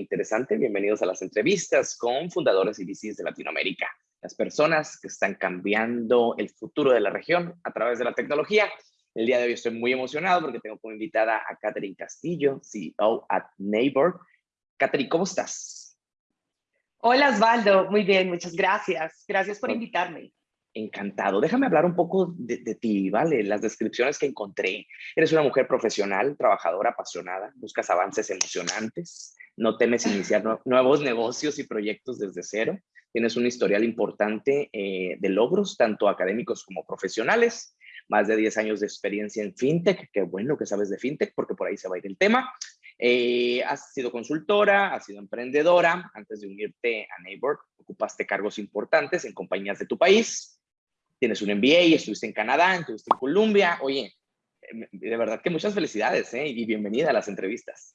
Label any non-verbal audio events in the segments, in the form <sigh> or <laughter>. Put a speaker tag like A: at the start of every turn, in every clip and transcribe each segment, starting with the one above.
A: interesante. Bienvenidos a las entrevistas con fundadores y VCs de Latinoamérica, las personas que están cambiando el futuro de la región a través de la tecnología. El día de hoy estoy muy emocionado porque tengo como invitada a Catherine Castillo, CEO at Neighbor. Catherine, ¿cómo estás?
B: Hola Osvaldo, muy bien, muchas gracias. Gracias por invitarme.
A: Encantado. Déjame hablar un poco de, ti, ¿vale? Las descripciones que encontré. Eres una mujer profesional, trabajadora, apasionada, buscas avances emocionantes, no temes iniciar nuevos negocios y proyectos desde cero. Tienes un historial importante eh, de logros, tanto académicos como profesionales. Más de 10 años de experiencia en FinTech. Qué bueno que sabes de FinTech, porque por ahí se va a ir el tema. Eh, has sido consultora, has sido emprendedora. Antes de unirte a Neighbor, ocupaste cargos importantes en compañías de tu país tienes un MBA, estuviste en Canadá, estuviste en Colombia. Oye, em, de verdad que muchas felicidades ¿eh? y bienvenida a las entrevistas.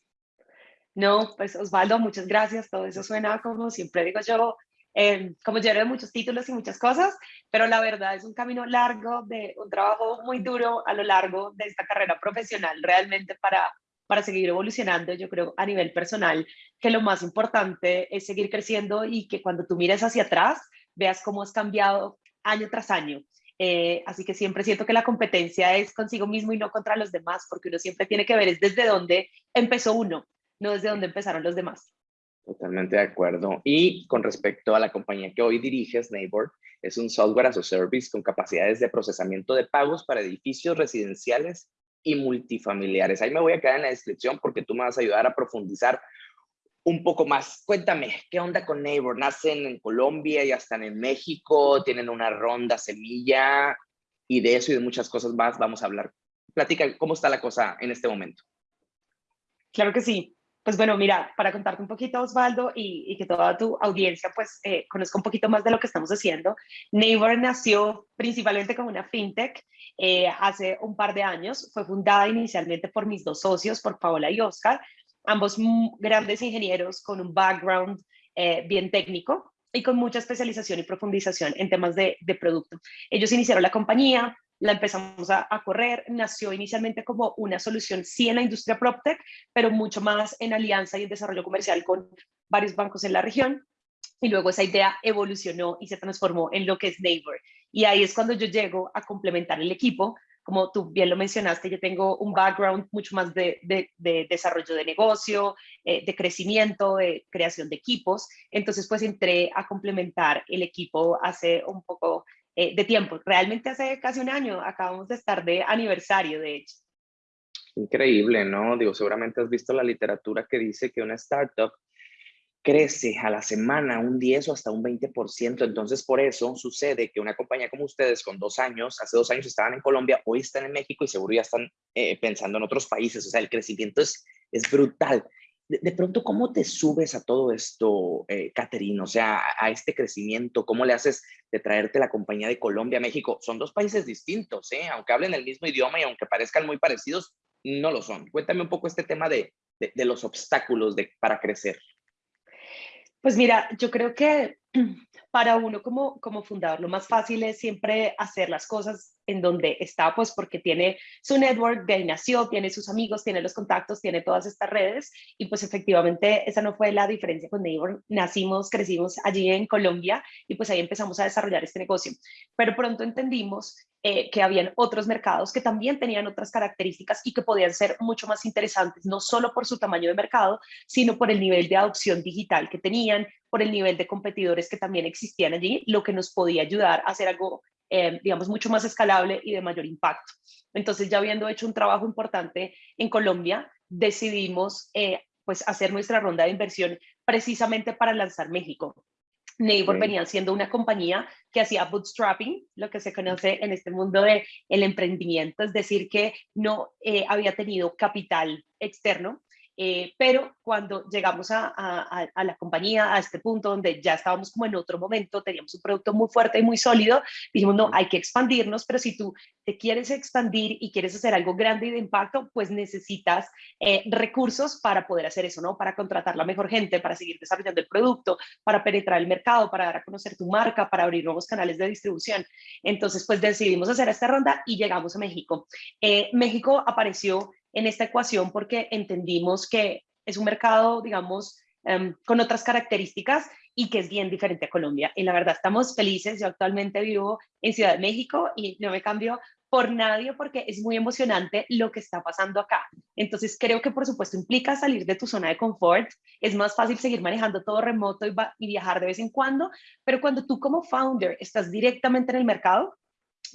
B: No, pues Osvaldo, muchas gracias. Todo eso suena como siempre digo yo, eh, como lleno de muchos títulos y muchas cosas, pero la verdad es un camino largo, de un trabajo muy duro a lo largo de esta carrera profesional, realmente para, para seguir evolucionando. Yo creo a nivel personal que lo más importante es seguir creciendo y que cuando tú mires hacia atrás, veas cómo has cambiado año tras año. Eh, así que siempre siento que la competencia es consigo mismo y no contra los demás, porque uno siempre tiene que ver es desde dónde empezó uno, no desde dónde empezaron los demás.
A: Totalmente de acuerdo. Y con respecto a la compañía que hoy diriges, Neighbor, es un software as a service con capacidades de procesamiento de pagos para edificios residenciales y multifamiliares. Ahí me voy a quedar en la descripción porque tú me vas a ayudar a profundizar un poco más. Cuéntame, ¿qué onda con Neighbor? ¿Nacen en Colombia, ya están en México, tienen una ronda semilla? Y de eso y de muchas cosas más vamos a hablar. Platica, ¿cómo está la cosa en este momento?
B: Claro que sí. Pues bueno, mira, para contarte un poquito, Osvaldo, y, que toda tu audiencia pues eh, conozca un poquito más de lo que estamos haciendo. Neighbor nació principalmente como una fintech eh, hace un par de años. Fue fundada inicialmente por mis dos socios, por Paola y Oscar, ambos grandes ingenieros con un background eh, bien técnico y con mucha especialización y profundización en temas de, producto. Ellos iniciaron la compañía, la empezamos a, correr, nació inicialmente como una solución sí en la industria PropTech, pero mucho más en alianza y en desarrollo comercial con varios bancos en la región. Y luego esa idea evolucionó y se transformó en lo que es Neighbor. Y ahí es cuando yo llego a complementar el equipo como tú bien lo mencionaste, yo tengo un background mucho más de, desarrollo de negocio, eh, de crecimiento, de creación de equipos. Entonces, pues entré a complementar el equipo hace un poco eh, de tiempo. Realmente hace casi un año, acabamos de estar de aniversario, de hecho.
A: Increíble, ¿no? Digo, seguramente has visto la literatura que dice que una startup crece a la semana un 10 o hasta un 20%. Entonces, por eso sucede que una compañía como ustedes, con dos años, hace dos años estaban en Colombia, hoy están en México y seguro ya están eh, pensando en otros países. O sea, el crecimiento es, es brutal. De, pronto, ¿cómo te subes a todo esto, eh, O sea, a, este crecimiento, ¿cómo le haces de traerte la compañía de Colombia a México? Son dos países distintos, ¿eh? Aunque hablen el mismo idioma y aunque parezcan muy parecidos, no lo son. Cuéntame un poco este tema de, de, los obstáculos de, para crecer.
B: Pues mira, yo creo que <clears throat> para uno como, como fundador lo más fácil es siempre hacer las cosas en donde está, pues porque tiene su network, de ahí nació, tiene sus amigos, tiene los contactos, tiene todas estas redes y pues efectivamente esa no fue la diferencia con Neighbor. Nacimos, crecimos allí en Colombia y pues ahí empezamos a desarrollar este negocio. Pero pronto entendimos eh, que habían otros mercados que también tenían otras características y que podían ser mucho más interesantes, no solo por su tamaño de mercado, sino por el nivel de adopción digital que tenían, por el nivel de competidores que también existían allí, lo que nos podía ayudar a hacer algo eh, digamos, mucho más escalable y de mayor impacto. Entonces, ya habiendo hecho un trabajo importante en Colombia, decidimos eh, pues hacer nuestra ronda de inversión precisamente para lanzar México. Neighbor venía siendo una compañía que hacía bootstrapping, lo que se conoce en este mundo del el emprendimiento, es decir, que no eh, había tenido capital externo eh, pero cuando llegamos a, a, la compañía, a este punto donde ya estábamos como en otro momento, teníamos un producto muy fuerte y muy sólido, dijimos, no, hay que expandirnos, pero si tú te quieres expandir y quieres hacer algo grande y de impacto, pues necesitas eh, recursos para poder hacer eso, ¿no? Para contratar la mejor gente, para seguir desarrollando el producto, para penetrar el mercado, para dar a conocer tu marca, para abrir nuevos canales de distribución. Entonces, pues decidimos hacer esta ronda y llegamos a México. Eh, México apareció en esta ecuación porque entendimos que es un mercado, digamos, em, con otras características y que es bien diferente a Colombia. Y la verdad estamos felices, yo actualmente vivo en Ciudad de México y no me cambio por nadie porque es muy emocionante lo que está pasando acá. Entonces creo que por supuesto implica salir de tu zona de confort, es más fácil seguir manejando todo remoto y, y viajar de vez en cuando, pero cuando tú como founder estás directamente en el mercado,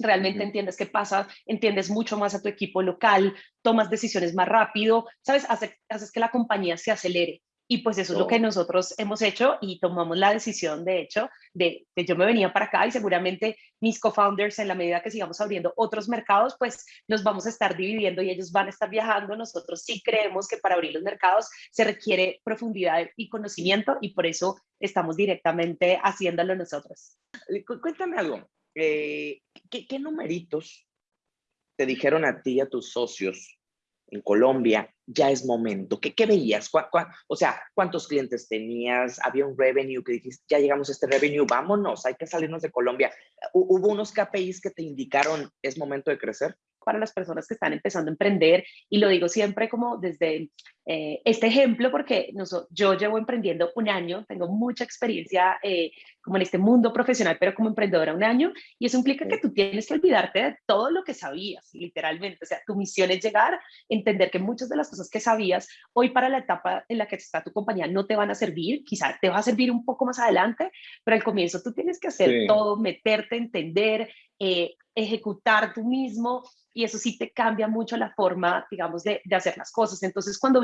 B: realmente entiendes qué pasa, entiendes mucho más a tu equipo local, tomas decisiones más rápido, ¿sabes? haces que la compañía se acelere. Y pues eso es lo que nosotros hemos hecho y tomamos la decisión, de hecho, de que yo me venía para acá y seguramente mis co-founders, en la medida que sigamos abriendo otros mercados, pues nos vamos a estar dividiendo y ellos van a estar viajando. Nosotros sí creemos que para abrir los mercados se requiere profundidad y conocimiento y por eso estamos directamente haciéndolo nosotros.
A: Cuéntame algo, eh, ¿qué, ¿qué numeritos te dijeron a ti y a tus socios en Colombia, ya es momento. ¿Qué, qué veías? o sea, ¿cuántos clientes tenías? ¿Había un revenue que dijiste, ya llegamos a este revenue, vámonos, hay que salirnos de Colombia? ¿Hubo unos KPIs que te indicaron, es momento de crecer?
B: Para las personas que están empezando a emprender, y lo digo siempre como desde eh, este ejemplo, porque yo llevo emprendiendo un año, tengo mucha experiencia eh, como en este mundo profesional, pero como emprendedora un año, y eso implica que tú tienes que olvidarte de todo lo que sabías, literalmente. O sea, tu misión es llegar, entender que muchas de las cosas que sabías hoy para la etapa en la que está tu compañía no te van a servir, quizá te va a servir un poco más adelante, pero al comienzo tú tienes que hacer todo, meterte, entender, eh, ejecutar tú mismo y eso sí te cambia mucho la forma, digamos, de, de, hacer las cosas. Entonces, cuando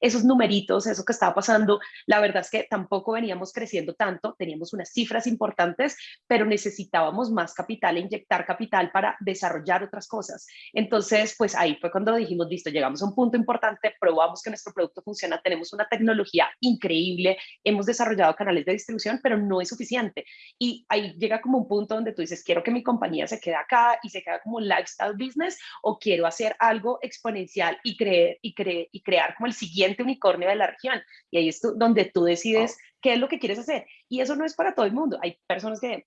B: esos numeritos, eso que estaba pasando, la verdad es que tampoco veníamos creciendo tanto, teníamos unas cifras importantes, pero necesitábamos más capital, inyectar capital para desarrollar otras cosas. Entonces, pues ahí fue cuando dijimos, listo, llegamos a un punto importante, probamos que nuestro producto funciona, tenemos una tecnología increíble, hemos desarrollado canales de distribución, pero no es suficiente. Y ahí llega como un punto donde tú dices, quiero que mi compañía se quede acá y se quede como lifestyle business, o quiero hacer algo exponencial y, creer, y, y crear como el siguiente unicornio de la región. Y ahí es donde tú decides qué es lo que quieres hacer. Y eso no es para todo el mundo. Hay personas que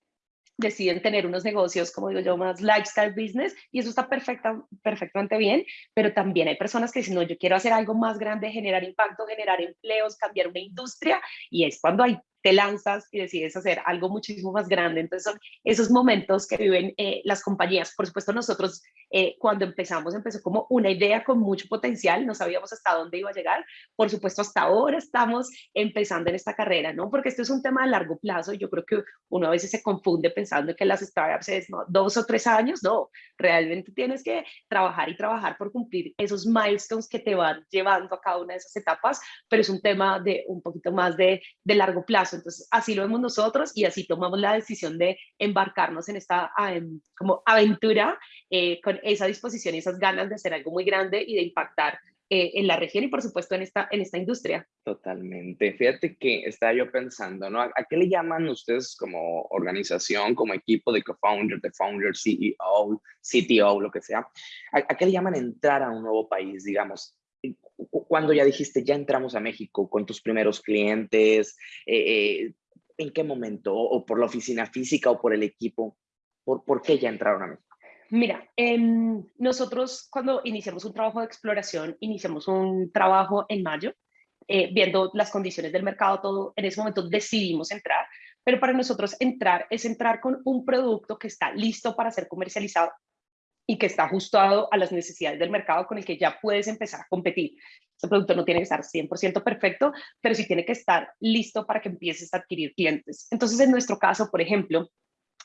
B: deciden tener unos negocios, como digo yo, más lifestyle business, y eso está perfecta, perfectamente bien, pero también hay personas que dicen, no, yo quiero hacer algo más grande, generar impacto, generar empleos, cambiar una industria, y es cuando hay te lanzas y decides hacer algo muchísimo más grande. Entonces son esos momentos que viven eh, las compañías. Por supuesto, nosotros eh, cuando empezamos, empezó como una idea con mucho potencial, no sabíamos hasta dónde iba a llegar. Por supuesto, hasta ahora estamos empezando en esta carrera, ¿no? Porque esto es un tema a largo plazo. Yo creo que uno a veces se confunde pensando que las startups es dos o tres años. No, realmente tienes que trabajar y trabajar por cumplir esos milestones que te van llevando a cada una de esas etapas, pero es un tema de un poquito más de, de largo plazo entonces, así lo vemos nosotros y así tomamos la decisión de embarcarnos en esta como aventura eh, con esa disposición y esas ganas de hacer algo muy grande y de impactar eh, en la región y por supuesto en esta, en esta industria.
A: Totalmente. Fíjate que estaba yo pensando, ¿no? ¿A qué le llaman ustedes como organización, como equipo de co-founder, de founder, CEO, CTO, lo que sea? ¿A, ¿A, qué le llaman entrar a un nuevo país, digamos? Cuando ya dijiste, ya entramos a México con tus primeros clientes? Eh, eh, ¿En qué momento? ¿O por la oficina física o por el equipo? ¿Por, por qué ya entraron a México?
B: Mira, em, nosotros cuando iniciamos un trabajo de exploración, iniciamos un trabajo en mayo, eh, viendo las condiciones del mercado, todo, en ese momento decidimos entrar, pero para nosotros entrar es entrar con un producto que está listo para ser comercializado y que está ajustado a las necesidades del mercado con el que ya puedes empezar a competir. Ese producto no tiene que estar 100% perfecto, pero sí tiene que estar listo para que empieces a adquirir clientes. Entonces, en nuestro caso, por ejemplo,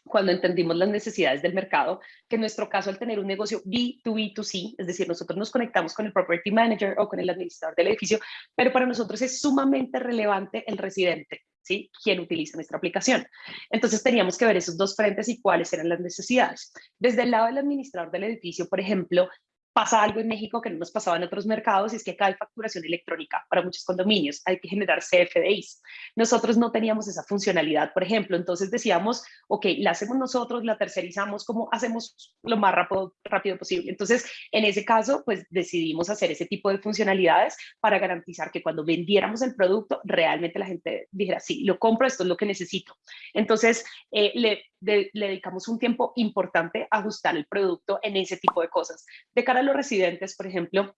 B: cuando entendimos las necesidades del mercado, que en nuestro caso al tener un negocio B2B2C, es decir, nosotros nos conectamos con el property manager o con el administrador del edificio, pero para nosotros es sumamente relevante el residente, ¿sí? Quien utiliza nuestra aplicación. Entonces teníamos que ver esos dos frentes y cuáles eran las necesidades. Desde el lado del administrador del edificio, por ejemplo, pasa algo en México que no nos pasaba en otros mercados y es que acá hay facturación electrónica para muchos condominios, hay que generar CFDIs. Nosotros no teníamos esa funcionalidad, por ejemplo, entonces decíamos, ok, la hacemos nosotros, la tercerizamos, como hacemos lo más rápido, rápido posible? Entonces, en ese caso, pues decidimos hacer ese tipo de funcionalidades para garantizar que cuando vendiéramos el producto, realmente la gente dijera, sí, lo compro, esto es lo que necesito. Entonces, eh, le, le dedicamos un tiempo importante a ajustar el producto en ese tipo de cosas. De cara los residentes, por ejemplo,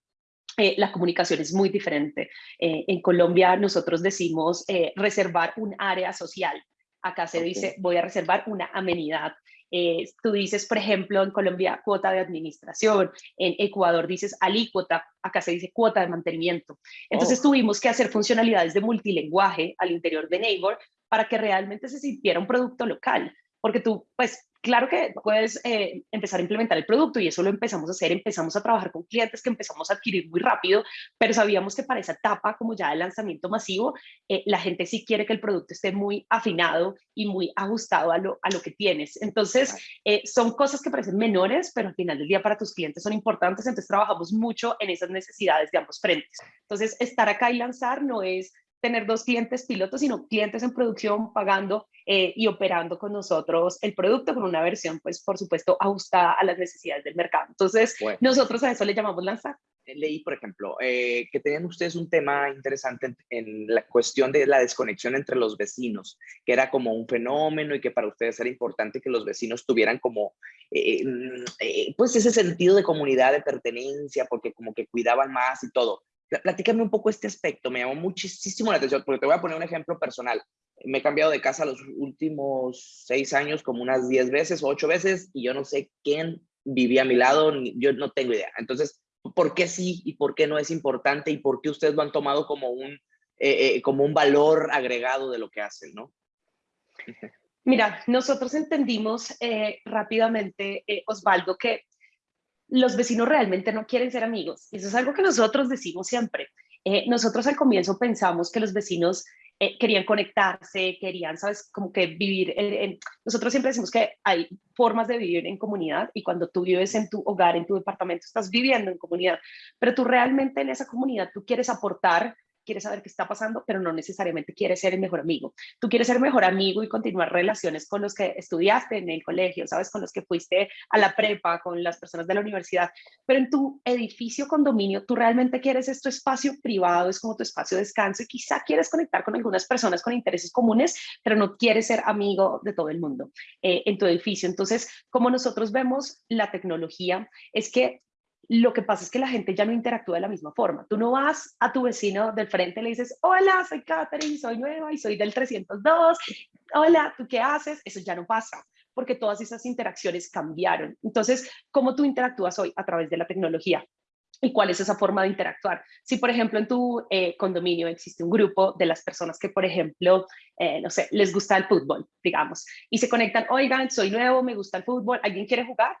B: eh, la comunicación es muy diferente. Eh, en Colombia nosotros decimos eh, reservar un área social. Acá se dice voy a reservar una amenidad. tú dices, por ejemplo, en Colombia cuota de administración, en Ecuador dices alícuota, acá se dice cuota de mantenimiento. Entonces oh. tuvimos que hacer funcionalidades de multilenguaje al interior de Neighbor para que realmente se sintiera un producto local porque tú, pues, claro que puedes eh, empezar a implementar el producto y eso lo empezamos a hacer, empezamos a trabajar con clientes que empezamos a adquirir muy rápido, pero sabíamos que para esa etapa, como ya el lanzamiento masivo, eh, la gente sí quiere que el producto esté muy afinado y muy ajustado a lo, a lo que tienes. Entonces, eh, son cosas que parecen menores, pero al final del día para tus clientes son importantes, entonces trabajamos mucho en esas necesidades de ambos frentes. Entonces, estar acá y lanzar no es tener dos clientes pilotos, sino clientes en producción pagando eh, y operando con nosotros el producto con una versión, pues, por supuesto, ajustada a las necesidades del mercado. Entonces, nosotros a eso le llamamos lanzar.
A: Eh, leí, por ejemplo, eh, que tenían ustedes un tema interesante en, la cuestión de la desconexión entre los vecinos, que era como un fenómeno y que para ustedes era importante que los vecinos tuvieran como, mm, pues, ese sentido de comunidad, de pertenencia, porque como que cuidaban más y todo. Platícame un poco este aspecto, me llamó muchísimo la atención, porque te voy a poner un ejemplo personal. Me he cambiado de casa los últimos seis años como unas diez veces o ocho veces y yo no sé quién vivía a mi lado, yo no tengo idea. Entonces, ¿por qué sí y por qué no es importante y por qué ustedes lo han tomado como un, eh, eh, como un valor agregado de lo que hacen, no?
B: Mira, nosotros entendimos eh, rápidamente, Osvaldo, que los vecinos realmente no quieren ser amigos. Eso es algo que nosotros decimos siempre. Eh, nosotros al comienzo pensamos que los vecinos eh, querían conectarse, querían, sabes, como que vivir. Nosotros siempre decimos que hay formas de vivir en comunidad y cuando tú vives en tu hogar, en tu departamento, estás viviendo en comunidad, pero tú realmente en esa comunidad tú quieres aportar quieres saber qué está pasando, pero no necesariamente quieres ser el mejor amigo. Tú quieres ser mejor amigo y continuar relaciones con los que estudiaste en el colegio, ¿sabes? Con los que fuiste a la prepa, con las personas de la universidad, pero en tu edificio condominio, tú realmente quieres este espacio privado, es como tu espacio de descanso y quizá quieres conectar con algunas personas con intereses comunes, pero no quieres ser amigo de todo el mundo eh, en tu edificio. Entonces, como nosotros vemos la tecnología, es que lo que pasa es que la gente ya no interactúa de la misma forma. Tú no vas a tu vecino del frente y le dices, hola, soy Katherine, soy nueva y soy del 302. Hola, ¿tú qué haces? Eso ya no pasa porque todas esas interacciones cambiaron. Entonces, ¿cómo tú interactúas hoy a través de la tecnología? ¿Y cuál es esa forma de interactuar? Si, por ejemplo, en tu eh, condominio existe un grupo de las personas que, por ejemplo, eh, no sé, les gusta el fútbol, digamos, y se conectan, oigan, soy nuevo, me gusta el fútbol, ¿alguien quiere jugar?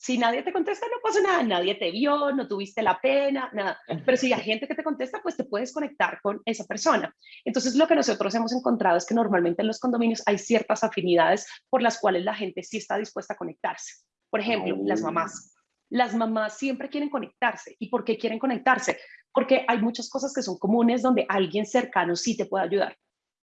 B: Si nadie te contesta, no pasa nada, nadie te vio, no tuviste la pena, nada. Pero si hay gente que te contesta, pues te puedes conectar con esa persona. Entonces, lo que nosotros hemos encontrado es que normalmente en los condominios hay ciertas afinidades por las cuales la gente sí está dispuesta a conectarse. Por ejemplo, las mamás. Las mamás siempre quieren conectarse. ¿Y por qué quieren conectarse? Porque hay muchas cosas que son comunes donde alguien cercano sí te puede ayudar.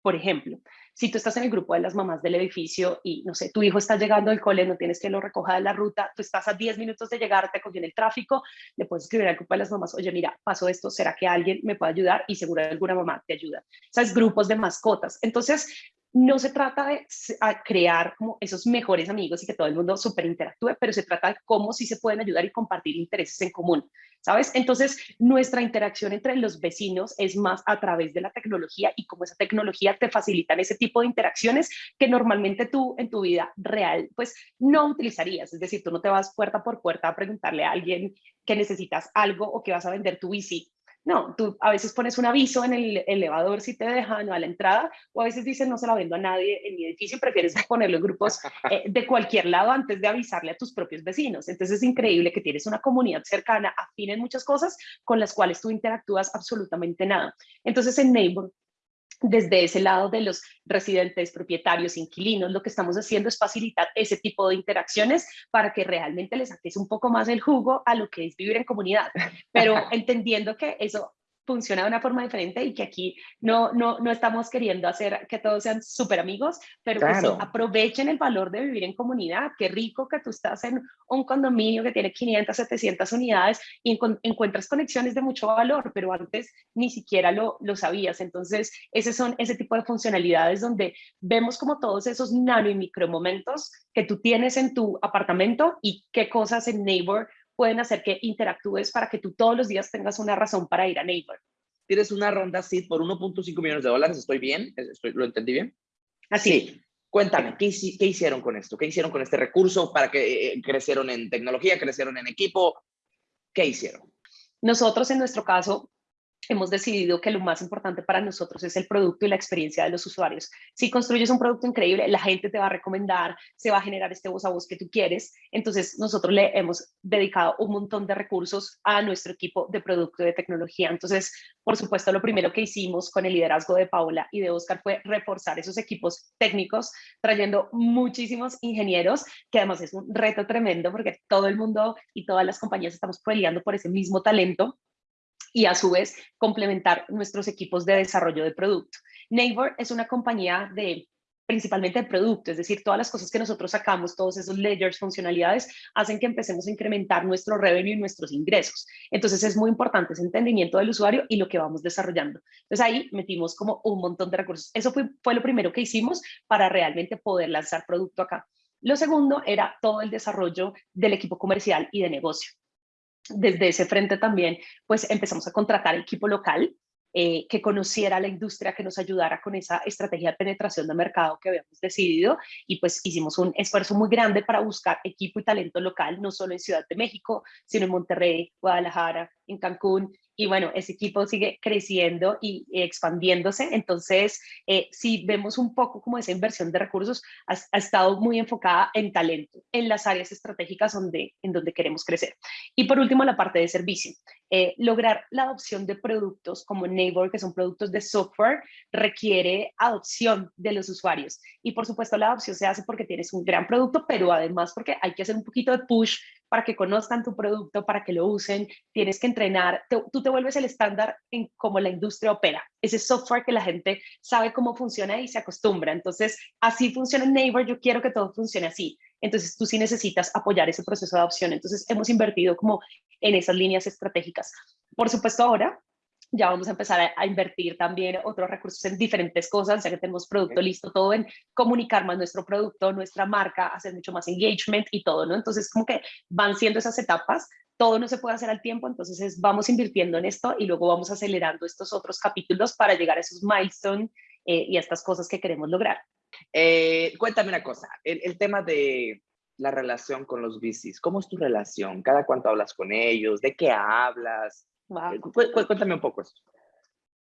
B: Por ejemplo, si tú estás en el grupo de las mamás del edificio y, no sé, tu hijo está llegando al cole, no tienes que lo recoja de la ruta, tú estás a 10 minutos de llegar, te cogió en el tráfico, le puedes escribir al grupo de las mamás, oye, mira, pasó esto, ¿será que alguien me puede ayudar? Y seguro alguna mamá te ayuda. ¿Sabes? Grupos de mascotas. Entonces, no se trata de crear esos mejores amigos y que todo el mundo súper interactúe, pero se trata de cómo sí se pueden ayudar y compartir intereses en común, ¿sabes? Entonces, nuestra interacción entre los vecinos es más a través de la tecnología y cómo esa tecnología te facilita ese tipo de interacciones que normalmente tú en tu vida real, pues no utilizarías. Es decir, tú no te vas puerta por puerta a preguntarle a alguien que necesitas algo o que vas a vender tu bici no, tú a veces pones un aviso en el elevador si te dejan a la entrada, o a veces dicen no se la vendo a nadie en mi edificio, prefieres <laughs> ponerlo en grupos eh, de cualquier lado antes de avisarle a tus propios vecinos. Entonces es increíble que tienes una comunidad cercana, afín en muchas cosas con las cuales tú interactúas absolutamente nada. Entonces en Neighbor desde ese lado de los residentes, propietarios, inquilinos, lo que estamos haciendo es facilitar ese tipo de interacciones para que realmente les saques un poco más el jugo a lo que es vivir en comunidad, <laughs> pero entendiendo que eso funciona de una forma diferente y que aquí no, no, no estamos queriendo hacer que todos sean súper amigos, pero que aprovechen el valor de vivir en comunidad. Qué rico que tú estás en un condominio que tiene 500, 700 unidades y encuentras conexiones de mucho valor, pero antes ni siquiera lo, lo sabías. Entonces, esos son ese tipo de funcionalidades donde vemos como todos esos nano y micro momentos que tú tienes en tu apartamento y qué cosas en Neighbor pueden hacer que interactúes para que tú todos los días tengas una razón para ir a Neighbor.
A: Tienes una ronda SID por 1.5 millones de dólares, ¿estoy bien? ¿Estoy, ¿Lo entendí bien?
B: Así.
A: Cuéntame, ¿qué, ¿qué, hicieron con esto? ¿Qué hicieron con este recurso para que eh, crecieron en tecnología, crecieron en equipo? ¿Qué hicieron?
B: Nosotros en nuestro caso hemos decidido que lo más importante para nosotros es el producto y la experiencia de los usuarios. Si construyes un producto increíble, la gente te va a recomendar, se va a generar este voz a voz que tú quieres. Entonces, nosotros le hemos dedicado un montón de recursos a nuestro equipo de producto y de tecnología. Entonces, por supuesto, lo primero que hicimos con el liderazgo de Paula y de Oscar fue reforzar esos equipos técnicos, trayendo muchísimos ingenieros, que además es un reto tremendo porque todo el mundo y todas las compañías estamos peleando por ese mismo talento y a su vez complementar nuestros equipos de desarrollo de producto. Neighbor es una compañía de principalmente de producto, es decir, todas las cosas que nosotros sacamos, todos esos ledgers, funcionalidades, hacen que empecemos a incrementar nuestro revenue y nuestros ingresos. Entonces es muy importante ese entendimiento del usuario y lo que vamos desarrollando. Entonces ahí metimos como un montón de recursos. Eso fue, fue lo primero que hicimos para realmente poder lanzar producto acá. Lo segundo era todo el desarrollo del equipo comercial y de negocio desde ese frente también, pues empezamos a contratar equipo local eh, que conociera la industria, que nos ayudara con esa estrategia de penetración de mercado que habíamos decidido. Y pues hicimos un esfuerzo muy grande para buscar equipo y talento local, no solo en Ciudad de México, sino en Monterrey, Guadalajara, en Cancún y bueno, ese equipo sigue creciendo y expandiéndose, entonces eh, si vemos un poco como esa inversión de recursos, ha, estado muy enfocada en talento, en las áreas estratégicas donde, en donde queremos crecer. Y por último, la parte de servicio. Eh, lograr la adopción de productos como Neighbor, que son productos de software, requiere adopción de los usuarios. Y por supuesto la adopción se hace porque tienes un gran producto, pero además porque hay que hacer un poquito de push para que conozcan tu producto, para que lo usen, tienes que entrenar, tú te vuelves el estándar en cómo la industria opera, ese software que la gente sabe cómo funciona y se acostumbra. Entonces, así funciona Neighbor, yo quiero que todo funcione así. Entonces, tú sí necesitas apoyar ese proceso de adopción. Entonces, hemos invertido como en esas líneas estratégicas. Por supuesto, ahora ya vamos a empezar a, invertir también otros recursos en diferentes cosas, ya que tenemos producto listo, todo en comunicar más nuestro producto, nuestra marca, hacer mucho más engagement y todo, ¿no? Entonces, como que van siendo esas etapas, todo no se puede hacer al tiempo, entonces vamos invirtiendo en esto y luego vamos acelerando estos otros capítulos para llegar a esos milestones eh, y a estas cosas que queremos lograr.
A: Eh, cuéntame una cosa, el, el tema de la relación con los VCs, ¿cómo es tu relación? ¿Cada cuánto hablas con ellos? ¿De qué hablas? Eh, cuéntame un poco eso.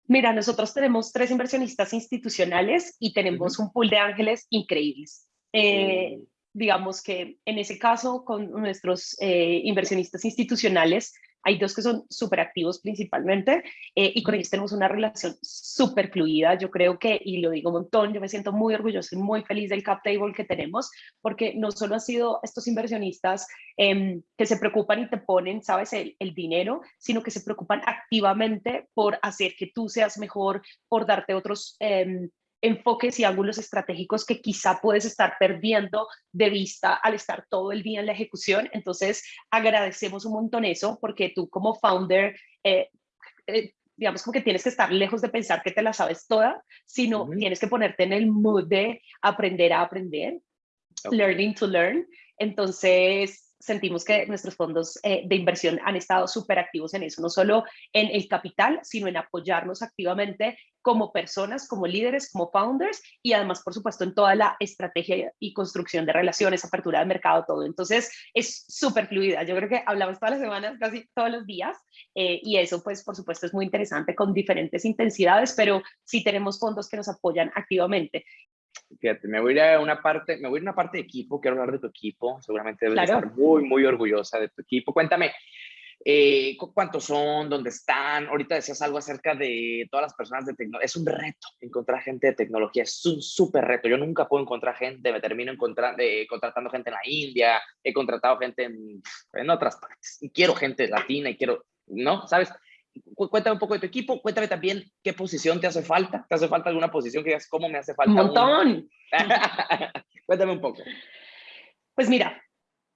B: Mira, nosotros tenemos tres inversionistas institucionales y tenemos un pool de ángeles increíbles. Eh, digamos que en ese caso, con nuestros eh, inversionistas institucionales, hay dos que son súper activos principalmente eh, y con ellos tenemos una relación súper fluida. Yo creo que, y lo digo un montón, yo me siento muy orgulloso y muy feliz del cap table que tenemos porque no solo han sido estos inversionistas em, que se preocupan y te ponen, sabes, el, el dinero, sino que se preocupan activamente por hacer que tú seas mejor, por darte otros em, enfoques y ángulos estratégicos que quizá puedes estar perdiendo de vista al estar todo el día en la ejecución. Entonces, agradecemos un montón eso porque tú como founder, eh, eh, digamos como que tienes que estar lejos de pensar que te la sabes toda, sino tienes que ponerte en el mood de aprender a aprender, learning to learn. Entonces, sentimos que nuestros fondos eh, de inversión han estado súper activos en eso, no solo en el capital, sino en apoyarnos activamente como personas, como líderes, como founders y además, por supuesto, en toda la estrategia y construcción de relaciones, apertura de mercado, todo. Entonces, es súper fluida. Yo creo que hablamos todas las semanas, casi todos los días, eh, y eso, pues, por supuesto, es muy interesante con diferentes intensidades, pero sí tenemos fondos que nos apoyan activamente.
A: Fíjate, me voy a una parte, me voy a una parte de equipo, quiero hablar de tu equipo, seguramente debes estar muy, muy orgullosa de tu equipo. Cuéntame, eh, ¿cuántos son? ¿Dónde están? Ahorita decías algo acerca de todas las personas de tecnología. Es un reto encontrar gente de tecnología, es un súper reto. Yo nunca puedo encontrar gente, me termino eh, contratando gente en la India, he contratado gente en, en otras partes, y quiero gente latina y quiero, ¿no? ¿Sabes? Cuéntame un poco de tu equipo, cuéntame también qué posición te hace falta. ¿Te hace falta alguna posición que digas cómo me hace falta?
B: Un montón. <laughs>
A: cuéntame un poco.
B: Pues mira,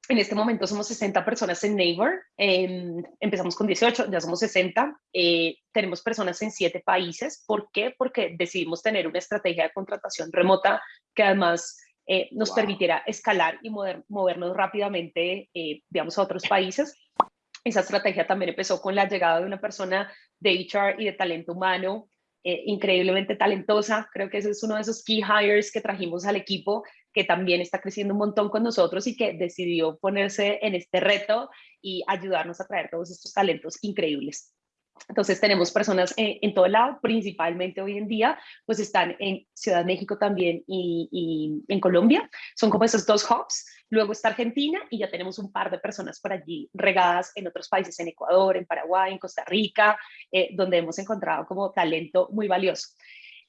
B: en este momento somos 60 personas en Neighbor, em, empezamos con 18, ya somos 60, eh, tenemos personas en 7 países. ¿Por qué? Porque decidimos tener una estrategia de contratación remota que además eh, nos permitiera escalar y movernos rápidamente, eh, digamos, a otros <laughs> países. Esa estrategia también empezó con la llegada de una persona de HR y de talento humano eh, increíblemente talentosa. Creo que ese es uno de esos key hires que trajimos al equipo, que también está creciendo un montón con nosotros y que decidió ponerse en este reto y ayudarnos a traer todos estos talentos increíbles. Entonces tenemos personas en, todo lado, principalmente hoy en día, pues están en Ciudad de México también y, en Colombia. Son como esos dos hubs. Luego está Argentina y ya tenemos un par de personas por allí regadas en otros países, en Ecuador, en Paraguay, en Costa Rica, eh, donde hemos encontrado como talento muy valioso.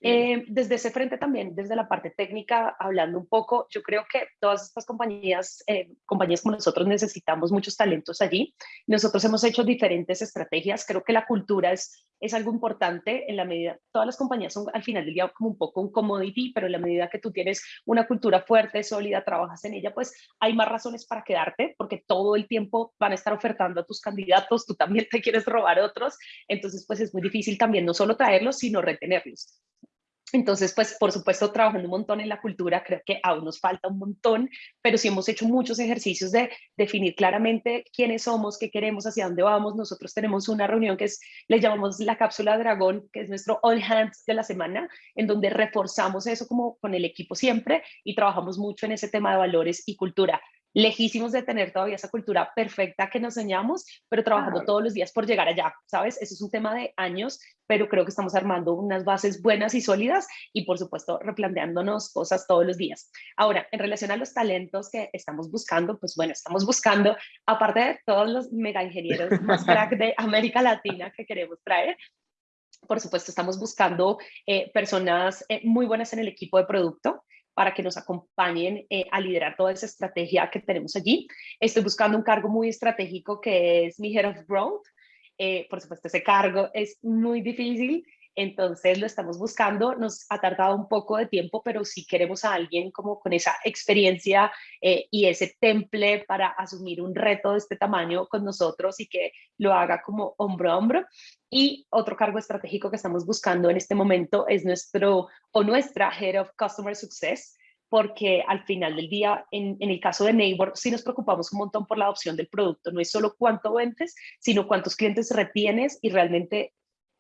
B: Eh, desde ese frente también, desde la parte técnica, hablando un poco, yo creo que todas estas compañías, eh, compañías como nosotros necesitamos muchos talentos allí. Nosotros hemos hecho diferentes estrategias. Creo que la cultura es, es algo importante en la medida, todas las compañías son al final del día como un poco un commodity, pero en la medida que tú tienes una cultura fuerte, sólida, trabajas en ella, pues hay más razones para quedarte, porque todo el tiempo van a estar ofertando a tus candidatos, tú también te quieres robar otros, entonces pues es muy difícil también no solo traerlos, sino retenerlos. Entonces, pues, por supuesto, trabajando un montón en la cultura, creo que aún nos falta un montón, pero sí hemos hecho muchos ejercicios de definir claramente quiénes somos, qué queremos, hacia dónde vamos. Nosotros tenemos una reunión que es, le llamamos la cápsula dragón, que es nuestro all hands de la semana, en donde reforzamos eso como con el equipo siempre y trabajamos mucho en ese tema de valores y cultura lejísimos de tener todavía esa cultura perfecta que nos soñamos, pero trabajando todos los días por llegar allá, ¿sabes? Eso es un tema de años, pero creo que estamos armando unas bases buenas y sólidas y por supuesto replanteándonos cosas todos los días. Ahora, en relación a los talentos que estamos buscando, pues bueno, estamos buscando, aparte de todos los mega ingenieros más <laughs> crack de América Latina que queremos traer, por supuesto, estamos buscando eh, personas eh, muy buenas en el equipo de producto, para que nos acompañen eh, a liderar toda esa estrategia que tenemos allí. Estoy buscando un cargo muy estratégico que es mi Head of Growth. Eh, por supuesto, ese cargo es muy difícil entonces lo estamos buscando, nos ha tardado un poco de tiempo, pero sí queremos a alguien como con esa experiencia eh, y ese temple para asumir un reto de este tamaño con nosotros y que lo haga como hombro a hombro. Y otro cargo estratégico que estamos buscando en este momento es nuestro o nuestra Head of Customer Success, porque al final del día, en, el caso de Neighbor, sí nos preocupamos un montón por la adopción del producto. No es solo cuánto vendes, sino cuántos clientes retienes y realmente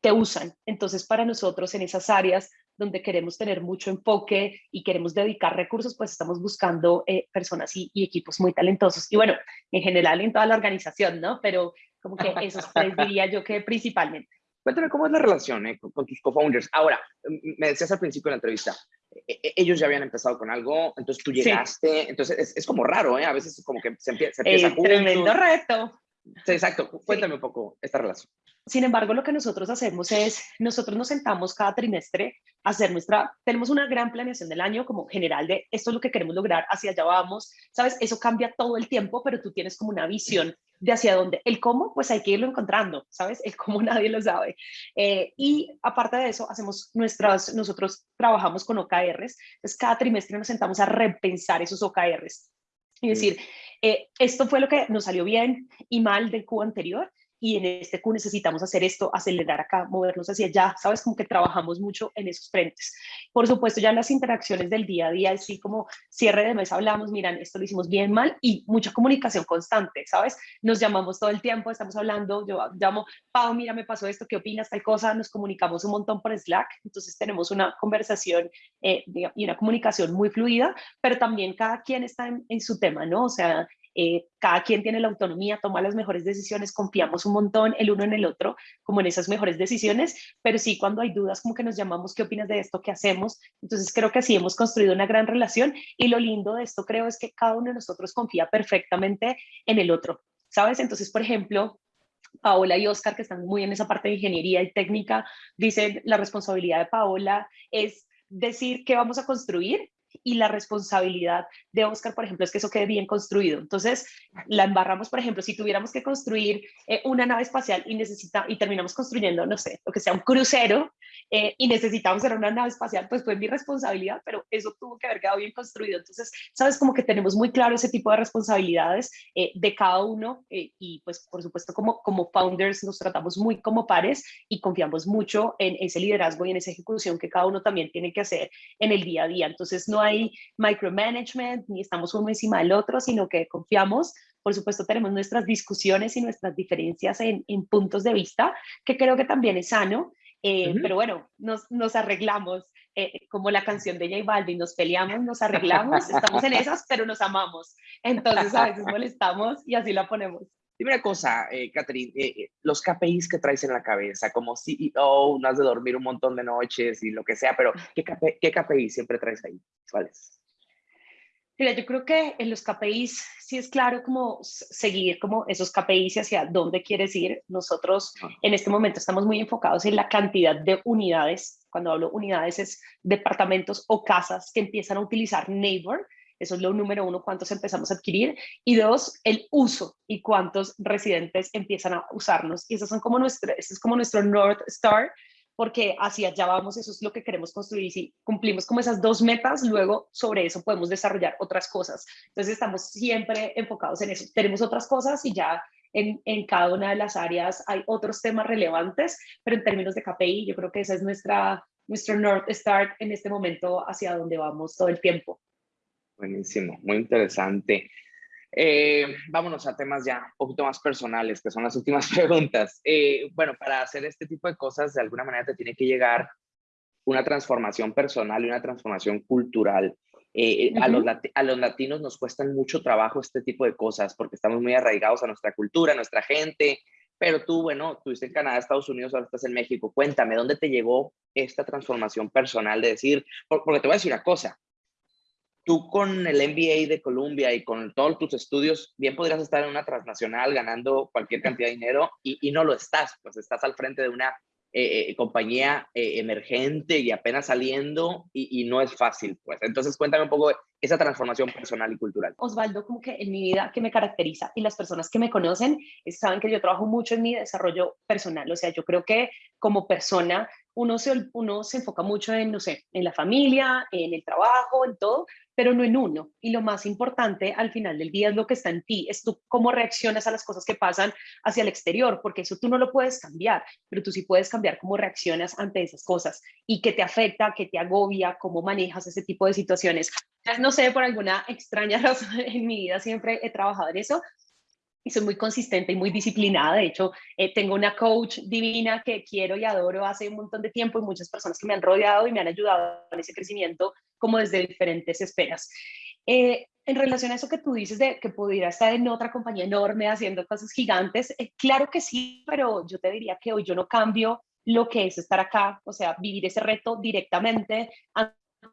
B: te usan. Entonces, para nosotros en esas áreas donde queremos tener mucho enfoque y queremos dedicar recursos, pues estamos buscando eh, personas y, equipos muy talentosos. Y bueno, en general en toda la organización, ¿no? Pero como que esos tres <laughs> diría yo que principalmente.
A: Cuéntame cómo es la relación eh, con, tus co-founders. Ahora, me decías al principio de la entrevista, e, e, ellos ya habían empezado con algo, entonces tú llegaste, entonces es, como raro, ¿eh? A veces como que se empieza, se empieza
B: Tremendo reto.
A: Sí, exacto. Cuéntame un poco esta relación.
B: Sin embargo, lo que nosotros hacemos es, nosotros nos sentamos cada trimestre a hacer nuestra, tenemos una gran planeación del año como general de esto es lo que queremos lograr, hacia allá vamos, ¿sabes? Eso cambia todo el tiempo, pero tú tienes como una visión de hacia dónde. El cómo, pues hay que irlo encontrando, ¿sabes? El cómo <laughs> nadie lo sabe. Eh, y aparte de eso, hacemos nuestras, nosotros trabajamos con OKRs, entonces cada trimestre nos sentamos a repensar esos OKRs y decir, eh, esto fue lo que nos salió bien y mal del Q anterior, y en este Q necesitamos hacer esto, acelerar acá, movernos hacia allá, ¿sabes? Como que trabajamos mucho en esos frentes. Por supuesto, ya en las interacciones del día a día, así como cierre de mes hablamos, miran, esto lo hicimos bien, mal, y mucha comunicación constante, ¿sabes? Nos llamamos todo el tiempo, estamos hablando, yo llamo, Pau, mira, me pasó esto, ¿qué opinas tal cosa? Nos comunicamos un montón por Slack, entonces tenemos una conversación eh, y una comunicación muy fluida, pero también cada quien está en, en su tema, ¿no? O sea, eh, cada quien tiene la autonomía, toma las mejores decisiones, confiamos un montón el uno en el otro, como en esas mejores decisiones, pero sí cuando hay dudas como que nos llamamos, ¿qué opinas de esto? ¿Qué hacemos? Entonces creo que así hemos construido una gran relación y lo lindo de esto creo es que cada uno de nosotros confía perfectamente en el otro, ¿sabes? Entonces, por ejemplo, Paola y Oscar, que están muy en esa parte de ingeniería y técnica, dicen la responsabilidad de Paola es decir qué vamos a construir y la responsabilidad de Oscar, por ejemplo, es que eso quede bien construido. Entonces, la embarramos, por ejemplo, si tuviéramos que construir eh, una nave espacial y, necesita, y terminamos construyendo, no sé, lo que sea un crucero eh, y necesitamos hacer una nave espacial, pues fue mi responsabilidad, pero eso tuvo que haber quedado bien construido. Entonces, sabes, como que tenemos muy claro ese tipo de responsabilidades eh, de cada uno y pues, por supuesto, como, como founders nos tratamos muy como pares y confiamos mucho en ese liderazgo y en esa ejecución que cada uno también tiene que hacer en el día a día. Entonces, no hay micromanagement, ni estamos uno encima del otro, sino que confiamos, Por supuesto, tenemos nuestras discusiones y nuestras diferencias en, en puntos de vista, que creo que también es sano. Eh, pero bueno, nos, nos arreglamos, eh, como la canción de J Balvin, nos peleamos, nos arreglamos, estamos en esas, pero nos amamos. Entonces a veces molestamos y así la ponemos.
A: Dime una cosa, eh, Catherine, eh, los KPIs que traes en la cabeza, como CEO, no has de dormir un montón de noches y lo que sea, pero ¿qué, KPI, qué KPI siempre traes ahí? ¿Cuáles?
B: Mira, yo creo que en los KPIs sí es claro como seguir como esos KPIs y hacia dónde quieres ir. Nosotros en este momento estamos muy enfocados en la cantidad de unidades. Cuando hablo unidades es departamentos o casas que empiezan a utilizar Neighbor. Eso es lo número uno, cuántos empezamos a adquirir. Y dos, el uso y cuántos residentes empiezan a usarnos. Y esos son como nuestro, ese es como nuestro North Star porque hacia allá vamos, eso es lo que queremos construir y si cumplimos como esas dos metas, luego sobre eso podemos desarrollar otras cosas. Entonces estamos siempre enfocados en eso. Tenemos otras cosas y ya en, cada una de las áreas hay otros temas relevantes, pero en términos de KPI yo creo que esa es nuestra, nuestro North Star en este momento hacia donde vamos todo el tiempo.
A: Buenísimo, muy interesante. Eh, vámonos a temas ya un poquito más personales, que son las últimas <laughs> preguntas. Eh, bueno, para hacer este tipo de cosas, de alguna manera te tiene que llegar una transformación personal y una transformación cultural. Eh, a, los a, los latinos nos cuestan mucho trabajo este tipo de cosas porque estamos muy arraigados a nuestra cultura, a nuestra gente. Pero tú, bueno, estuviste en Canadá, Estados Unidos, ahora estás en México. Cuéntame, ¿dónde te llegó esta transformación personal de decir, porque te voy a decir una cosa, tú con el MBA de Columbia y con todos tus estudios, bien podrías estar en una transnacional ganando cualquier cantidad de dinero y, y no lo estás, pues estás al frente de una eh, eh, compañía eh, emergente y apenas saliendo y, y, no es fácil, pues. Entonces cuéntame un poco esa transformación personal y cultural.
B: Osvaldo, como que en mi vida que me caracteriza y las personas que me conocen saben que yo trabajo mucho en mi desarrollo personal, o sea, yo creo que como persona uno se, uno se enfoca mucho en, no sé, en la familia, en el trabajo, en todo, pero no en uno. Y lo más importante al final del día es lo que está en ti, es tú cómo reaccionas a las cosas que pasan hacia el exterior, porque eso tú no lo puedes cambiar, pero tú sí puedes cambiar cómo reaccionas ante esas cosas y qué te afecta, qué te agobia, cómo manejas ese tipo de situaciones. No sé, por alguna extraña <laughs> razón en mi vida siempre he trabajado en eso, y soy muy consistente y muy disciplinada. De hecho, eh, tengo una coach divina que quiero y adoro hace un montón de tiempo y muchas personas que me han rodeado y me han ayudado en ese crecimiento como desde diferentes esferas. Eh, en relación a eso que tú dices de que pudiera estar en otra compañía enorme haciendo cosas gigantes, eh, claro que sí, pero yo te diría que hoy yo no cambio lo que es estar acá, o sea, vivir ese reto directamente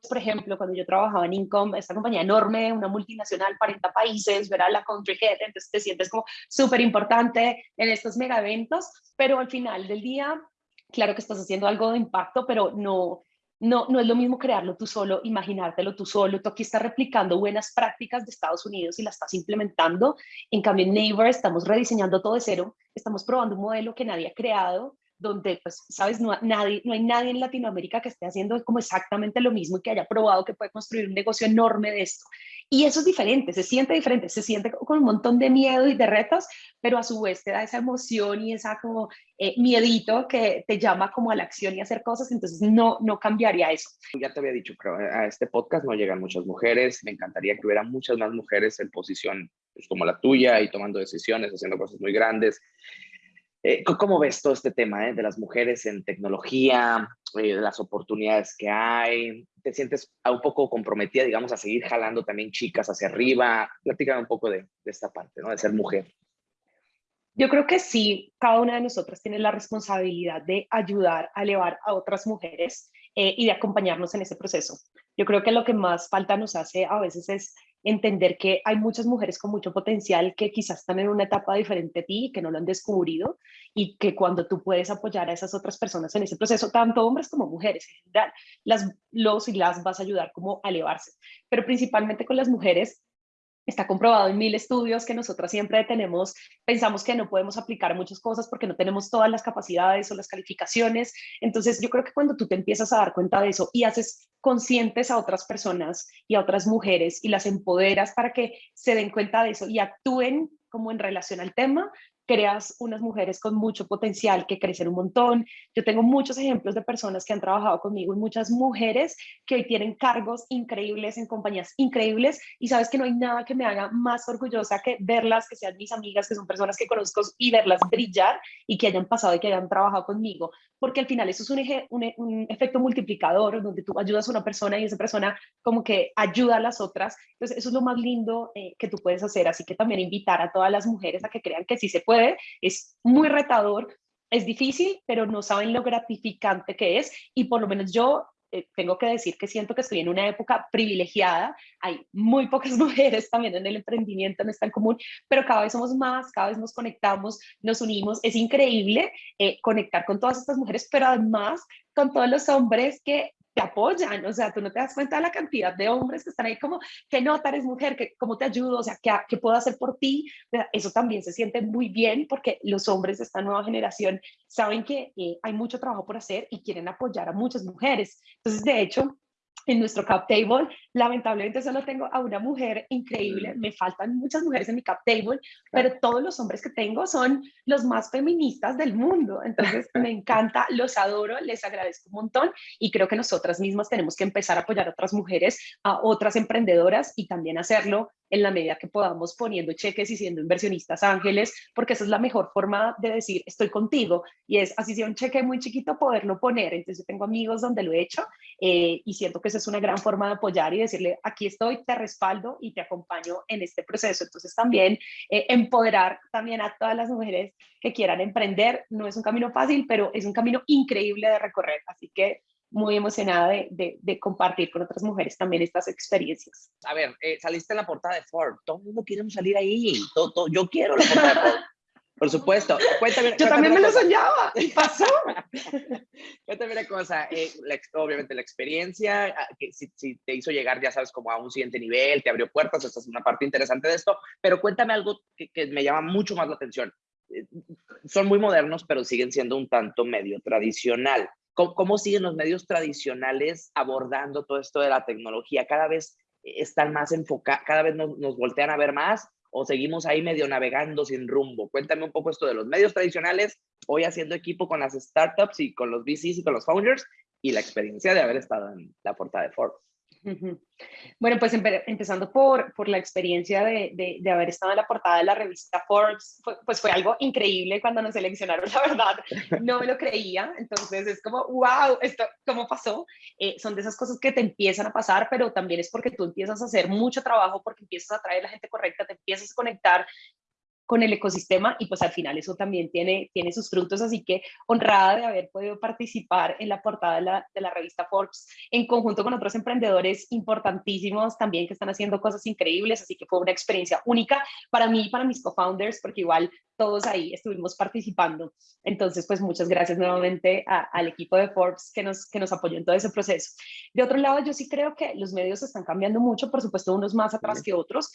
B: por ejemplo, cuando yo trabajaba en Income, esta compañía enorme, una multinacional, 40 países, ver a la country head, entonces te sientes como súper importante en estos mega eventos, pero al final del día, claro que estás haciendo algo de impacto, pero no, no, no es lo mismo crearlo tú solo, imaginártelo tú solo. Tú aquí estás replicando buenas prácticas de Estados Unidos y las estás implementando. En cambio, en Neighbor estamos rediseñando todo de cero, estamos probando un modelo que nadie ha creado donde, pues, sabes, no, nadie, no hay nadie en Latinoamérica que esté haciendo como exactamente lo mismo y que haya probado que puede construir un negocio enorme de esto. Y eso es diferente, se siente diferente, se siente con un montón de miedo y de retos, pero a su vez te da esa emoción y esa como eh, miedito que te llama como a la acción y hacer cosas, entonces no, no cambiaría eso.
A: Ya te había dicho, creo, a este podcast no llegan muchas mujeres, me encantaría que hubiera muchas más mujeres en posición pues, como la tuya y tomando decisiones, haciendo cosas muy grandes. Eh, ¿Cómo ves todo este tema eh, de las mujeres en tecnología, eh, de las oportunidades que hay? ¿Te sientes un poco comprometida, digamos, a seguir jalando también chicas hacia arriba? Platícame un poco de, de esta parte, ¿no? De ser mujer.
B: Yo creo que sí, cada una de nosotras tiene la responsabilidad de ayudar a elevar a otras mujeres eh, y de acompañarnos en ese proceso. Yo creo que lo que más falta nos hace a veces es entender que hay muchas mujeres con mucho potencial que quizás están en una etapa diferente a ti, que no lo han descubrido y que cuando tú puedes apoyar a esas otras personas en ese proceso, tanto hombres como mujeres en general, las, los y las vas a ayudar como a elevarse. Pero principalmente con las mujeres, Está comprobado en mil estudios que nosotras siempre tenemos, pensamos que no podemos aplicar muchas cosas porque no tenemos todas las capacidades o las calificaciones. Entonces yo creo que cuando tú te empiezas a dar cuenta de eso y haces conscientes a otras personas y a otras mujeres y las empoderas para que se den cuenta de eso y actúen como en relación al tema, creas unas mujeres con mucho potencial que crecen un montón. Yo tengo muchos ejemplos de personas que han trabajado conmigo y muchas mujeres que hoy tienen cargos increíbles en compañías increíbles y sabes que no hay nada que me haga más orgullosa que verlas, que sean mis amigas, que son personas que conozco y verlas brillar y que hayan pasado y que hayan trabajado conmigo, porque al final eso es un, efecto multiplicador donde tú ayudas a una persona y esa persona como que ayuda a las otras. Entonces eso es lo más lindo eh, que tú puedes hacer, así que también invitar a todas las mujeres a que crean que sí se puede es muy retador, es difícil, pero no saben lo gratificante que es. Y por lo menos yo eh, tengo que decir que siento que estoy en una época privilegiada, hay muy pocas <laughs> mujeres también en el emprendimiento, no es tan común, pero cada vez somos más, cada vez nos conectamos, nos unimos, es increíble eh, conectar con todas estas mujeres, pero además con todos los hombres que te apoyan, o sea, tú no te das cuenta de la cantidad de hombres que están ahí como, que nota, eres mujer, que cómo te ayudo, o sea, ¿qué, qué puedo hacer por ti? Eso también se siente muy bien porque los hombres de esta nueva generación saben que eh, hay mucho trabajo por hacer y quieren apoyar a muchas mujeres. Entonces, de hecho, en nuestro cap table, lamentablemente solo tengo a una mujer increíble, me faltan muchas mujeres en mi cap table, pero todos los hombres que tengo son los más feministas del mundo, entonces <laughs> me encanta, los adoro, les agradezco un montón. Y creo que nosotras mismas tenemos que empezar a apoyar a otras mujeres, a otras emprendedoras y también hacerlo en la medida que podamos poniendo cheques y siendo inversionistas ángeles, porque esa es la mejor forma de decir estoy contigo y es así sea un cheque muy chiquito poderlo poner, entonces yo tengo amigos donde lo he hecho eh, y siento que esa es una gran forma de apoyar y decirle aquí estoy, te respaldo y te acompaño en este proceso, entonces también eh, empoderar también a todas las mujeres que quieran emprender, no es un camino fácil, pero es un camino increíble de recorrer, así que muy emocionada de, de, compartir con otras mujeres también estas experiencias.
A: A ver, eh, saliste en la portada de Ford, todo el mundo quiere salir ahí, todo, yo quiero la portada de Ford. Por supuesto. Cuéntame,
B: Yo también me lo soñaba y pasó. <laughs>
A: cuéntame una cosa, eh, obviamente la experiencia, ah, que si, te hizo llegar, ya sabes, como a un siguiente nivel, te abrió puertas, esta es una parte interesante de esto, pero cuéntame algo que, que me llama mucho más la atención. Eh, son muy modernos, pero siguen siendo un tanto medio tradicional. ¿Cómo, siguen los medios tradicionales abordando todo esto de la tecnología? Cada vez están más enfocados, cada vez nos, nos, voltean a ver más o seguimos ahí medio navegando sin rumbo. Cuéntame un poco esto de los medios tradicionales, hoy haciendo equipo con las startups y con los VCs y con los founders y la experiencia de haber estado en la portada de Forbes.
B: Bueno, pues empezando por, por la experiencia de, de, haber estado en la portada de la revista Forbes, pues fue algo increíble cuando nos seleccionaron, <laughs> la verdad, no me lo creía, entonces es como, wow, esto, ¿cómo pasó? Eh, son de esas cosas que te empiezan a pasar, pero también es porque tú empiezas a hacer mucho trabajo, porque empiezas a traer la gente correcta, te empiezas a conectar con el ecosistema y pues al final eso también tiene, tiene sus frutos, así que honrada de haber podido participar en la portada de la, de la revista Forbes en conjunto con otros emprendedores importantísimos también que están haciendo cosas increíbles, así que fue una experiencia única para mí y para mis co-founders, porque igual todos ahí estuvimos participando. Entonces, pues muchas gracias nuevamente al equipo de Forbes que nos, que nos apoyó en todo ese proceso. De otro lado, yo sí creo que los medios están cambiando mucho, por supuesto, unos más atrás que otros.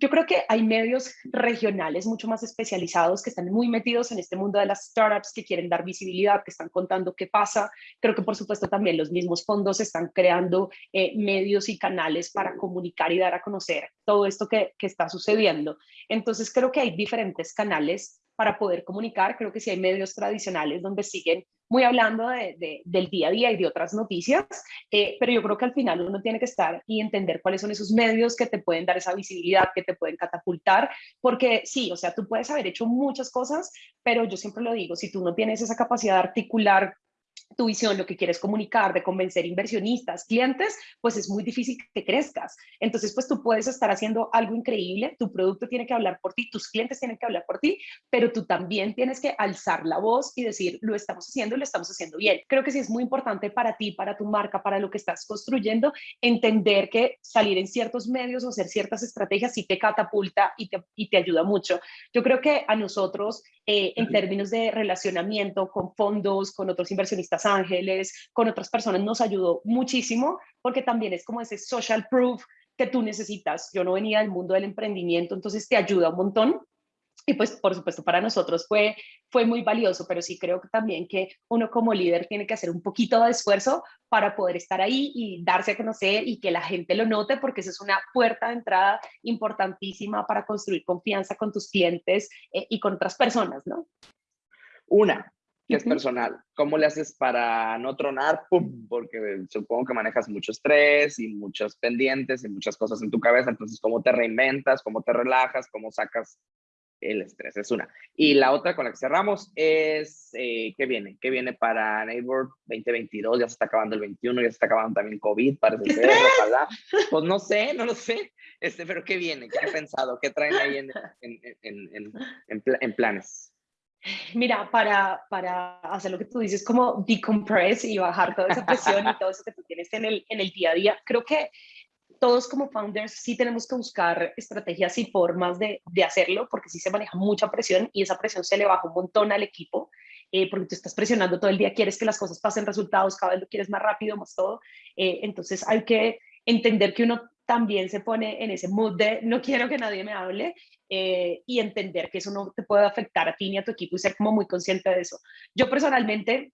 B: Yo creo que hay medios regionales mucho más especializados que están muy metidos en este mundo de las startups, que quieren dar visibilidad, que están contando qué pasa. Creo que, por supuesto, también los mismos fondos están creando eh, medios y canales para comunicar y dar a conocer todo esto que, que está sucediendo. Entonces, creo que hay diferentes canales para poder comunicar. Creo que sí hay medios tradicionales donde siguen muy hablando de, del día a día y de otras noticias, eh, pero yo creo que al final uno tiene que estar y entender cuáles son esos medios que te pueden dar esa visibilidad, que te pueden catapultar, porque sí, o sea, tú puedes haber hecho muchas cosas, pero yo siempre lo digo, si tú no tienes esa capacidad de articular tu visión, lo que quieres comunicar, de convencer inversionistas, clientes, pues es muy difícil que crezcas. Entonces, pues tú puedes estar haciendo algo increíble, tu producto tiene que hablar por ti, tus clientes tienen que hablar por ti, pero tú también tienes que alzar la voz y decir, lo estamos haciendo y lo estamos haciendo bien. Creo que sí es muy importante para ti, para tu marca, para lo que estás construyendo, entender que salir en ciertos medios o hacer ciertas estrategias sí te catapulta y te, y te ayuda mucho. Yo creo que a nosotros, eh, en términos de relacionamiento con fondos, con otros inversionistas ángeles, con otras personas, nos ayudó muchísimo porque también es como ese social proof que tú necesitas. Yo no venía del mundo del emprendimiento, entonces te ayuda un montón y pues por supuesto para nosotros fue, fue muy valioso, pero sí creo que también que uno como líder tiene que hacer un poquito de esfuerzo para poder estar ahí y darse a conocer y que la gente lo note, porque esa es una puerta de entrada importantísima para construir confianza con tus clientes eh, y con otras personas, ¿no?
A: Una, que es personal. ¿Cómo le haces para no tronar? ¡Pum! Porque supongo que manejas mucho estrés y muchos pendientes y muchas cosas en tu cabeza. Entonces, ¿cómo te reinventas? ¿Cómo te relajas? ¿Cómo sacas el estrés, es una. Y la otra con la que cerramos es, eh, ¿qué viene? ¿Qué viene para Neighbor 2022? Ya se está acabando el 21, ya se está acabando también COVID, parece ser, ojalá. <laughs> Pues no sé, no lo sé, este, pero ¿qué viene? ¿Qué han pensado? ¿Qué traen ahí en, en, en, en, planes?
B: Mira, para, para hacer lo que tú dices, como decompress y bajar toda esa presión y todo eso que tú tienes en el, en el día a día, creo que todos como founders sí tenemos que buscar estrategias y formas de, de, hacerlo, porque sí se maneja mucha presión y esa presión se le baja un montón al equipo, eh, porque tú estás presionando todo el día, quieres que las cosas pasen resultados, cada vez lo quieres más rápido, más todo. Eh, entonces hay que entender que uno también se pone en ese mood de no quiero que nadie me hable eh, y entender que eso no te puede afectar a ti ni a tu equipo y ser como muy consciente de eso. Yo personalmente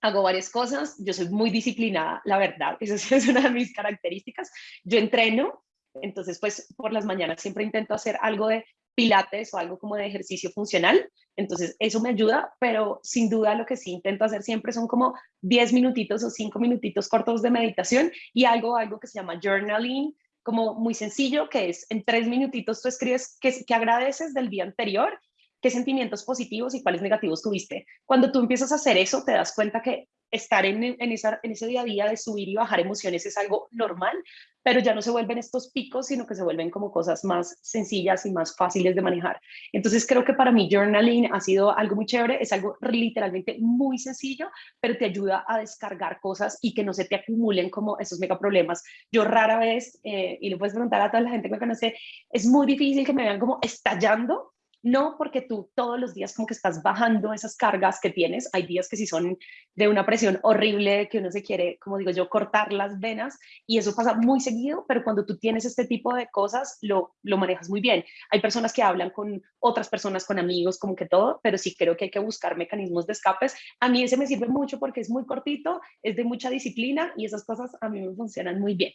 B: hago varias cosas, yo soy muy disciplinada, la verdad, esa <laughs> es una de mis características. Yo entreno, entonces pues por las mañanas siempre intento hacer algo de pilates o algo como de ejercicio funcional, entonces eso me ayuda, pero sin duda lo que sí intento hacer siempre son como 10 minutitos o 5 minutitos cortos de meditación y algo, algo que se llama journaling, como muy sencillo, que es en tres minutitos tú escribes qué, qué agradeces del día anterior qué sentimientos positivos y cuáles negativos tuviste. Cuando tú empiezas a hacer eso, te das cuenta que estar en, en, esa, en ese día a día de subir y bajar emociones es algo normal, pero ya no se vuelven estos picos, sino que se vuelven como cosas más sencillas y más fáciles de manejar. Entonces creo que para mí journaling ha sido algo muy chévere, es algo literalmente muy sencillo, pero te ayuda a descargar cosas y que no se te acumulen como esos mega problemas. Yo rara vez, eh, y lo puedes preguntar a toda la gente que me conoce, es muy difícil que me vean como estallando no porque tú todos los días como que estás bajando esas cargas que tienes, hay días que sí son de una presión horrible, que uno se quiere, como digo yo, cortar las venas y eso pasa muy seguido, pero cuando tú tienes este tipo de cosas lo, lo manejas muy bien. Hay personas que hablan con otras personas, con amigos, como que todo, pero sí creo que hay que buscar mecanismos de escapes. A mí ese me sirve mucho porque es muy cortito, es de mucha disciplina y esas cosas a mí me funcionan muy bien.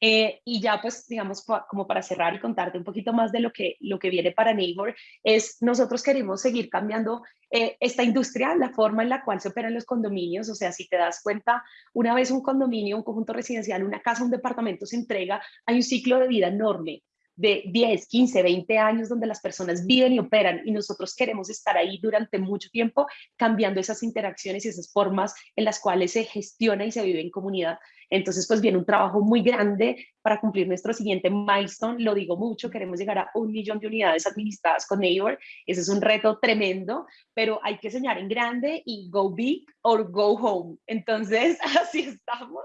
B: Eh, y ya pues, digamos, como para cerrar y contarte un poquito más de lo que, lo que viene para Neighbor, es nosotros queremos seguir cambiando eh, esta industria, la forma en la cual se operan los condominios, o sea, si te das cuenta, una vez un condominio, un conjunto residencial, una casa, un departamento se entrega, hay un ciclo de vida enorme de 10, 15, 20 años donde las personas viven y operan y nosotros queremos estar ahí durante mucho tiempo cambiando esas interacciones y esas formas en las cuales se gestiona y se vive en comunidad. Entonces, pues viene un trabajo muy grande para cumplir nuestro siguiente milestone. Lo digo mucho, queremos llegar a un millón de unidades administradas con Neighbor. Ese es un reto tremendo, pero hay que soñar en grande y go big or go home. Entonces, <laughs> así estamos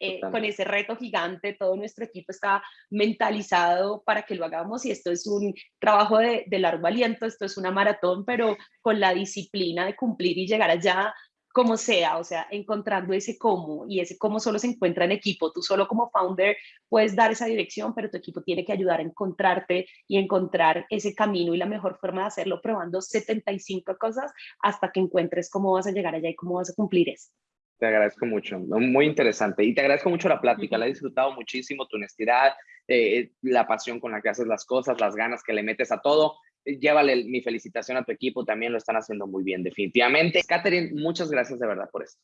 B: eh, con ese reto gigante. Todo nuestro equipo está mentalizado para que lo hagamos y esto es un trabajo de, de largo aliento, esto es una maratón, pero con la disciplina de cumplir y llegar allá como sea, o sea, encontrando ese cómo y ese cómo solo se encuentra en equipo. Tú solo como founder puedes dar esa dirección, pero tu equipo tiene que ayudar a encontrarte y encontrar ese camino y la mejor forma de hacerlo probando 75 cosas hasta que encuentres cómo vas a llegar allá y cómo vas a cumplir eso.
A: Te agradezco mucho, muy interesante. Y te agradezco mucho la plática, la he disfrutado muchísimo, tu honestidad, eh, la pasión con la que haces las cosas, las ganas que le metes a todo llévale mi felicitación a tu equipo, también lo están haciendo muy bien, definitivamente. Catherine, muchas gracias de verdad por esto.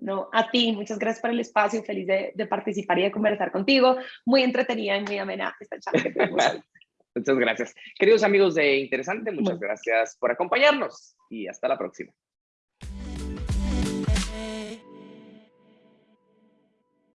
B: No, a ti, muchas gracias por el espacio, feliz de, participar y de conversar contigo. Muy entretenida y muy amena esta charla <laughs>
A: Muchas gracias. Queridos amigos de Interesante, muchas gracias por acompañarnos y hasta la próxima.